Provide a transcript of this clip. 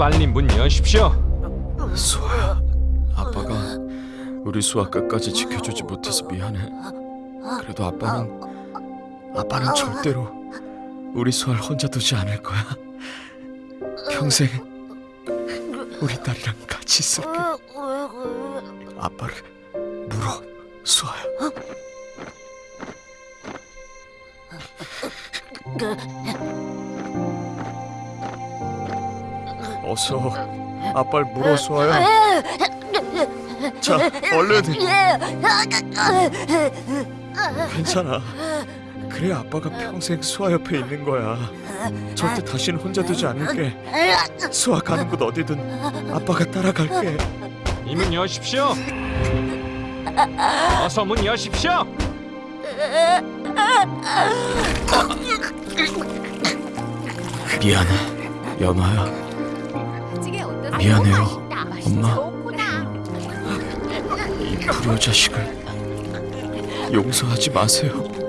빨리 문 여십시오. 수아야, 아빠가 우리 수아 끝까지 지켜주지 못해서 미안해. 그래도 아빠는 아빠는 절대로 우리 수아를 혼자 두지 않을 거야. 평생 우리 딸이랑 같이 있을게. 아빠를 물어, 수아야. 어서 아빠를 물어, 수아야. 자, 얼른. 괜찮아. 그래 아빠가 평생 수아 옆에 있는 거야. 절대 다시는 혼자 두지 않을게. 수아 가는 곳 어디든 아빠가 따라갈게. 이 문 여십시오. 어서 문 여십시오. 미안해, 연아야. 미안해요, 엄마. 이 불효 자식을 용서하지 마세요.